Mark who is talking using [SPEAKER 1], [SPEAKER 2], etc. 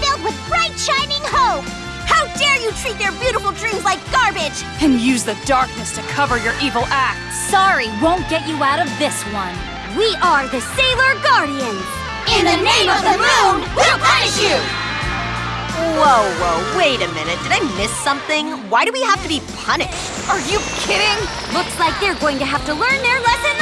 [SPEAKER 1] filled with bright, shining hope!
[SPEAKER 2] How dare you treat their beautiful dreams like garbage!
[SPEAKER 3] And use the darkness to cover your evil acts.
[SPEAKER 4] Sorry won't get you out of this one.
[SPEAKER 1] We are the Sailor Guardians!
[SPEAKER 2] In the name of the moon, we'll punish you! Whoa, whoa, wait a minute. Did I miss something? Why do we have to be punished?
[SPEAKER 3] Are you kidding?
[SPEAKER 1] Looks like they're going to have to learn their lesson!